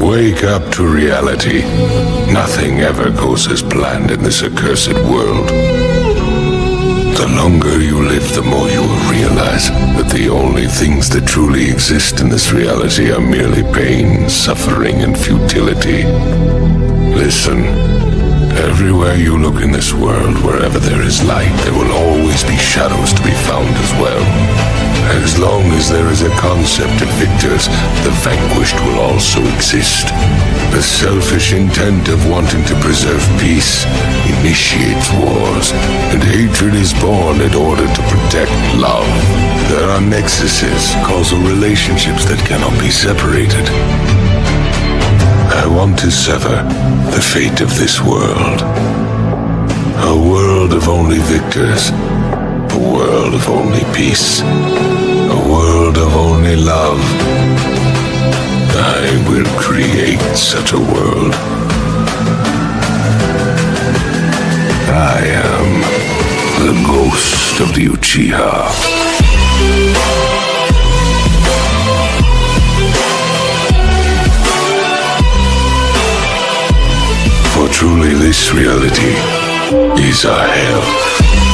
Wake up to reality. Nothing ever goes as planned in this accursed world. The longer you live, the more you will realize that the only things that truly exist in this reality are merely pain, suffering, and futility. Listen. Everywhere you look in this world, wherever there is light, there will always be shadows to be found as well. There is a concept of victors, the vanquished will also exist. The selfish intent of wanting to preserve peace initiates wars, and hatred is born in order to protect love. There are nexuses, causal relationships that cannot be separated. I want to sever the fate of this world. A world of only victors. A world of only peace. Only love. I will create such a world. I am the ghost of the Uchiha. For truly this reality is a hell.